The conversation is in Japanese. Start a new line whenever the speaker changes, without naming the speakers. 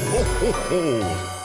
ほほほ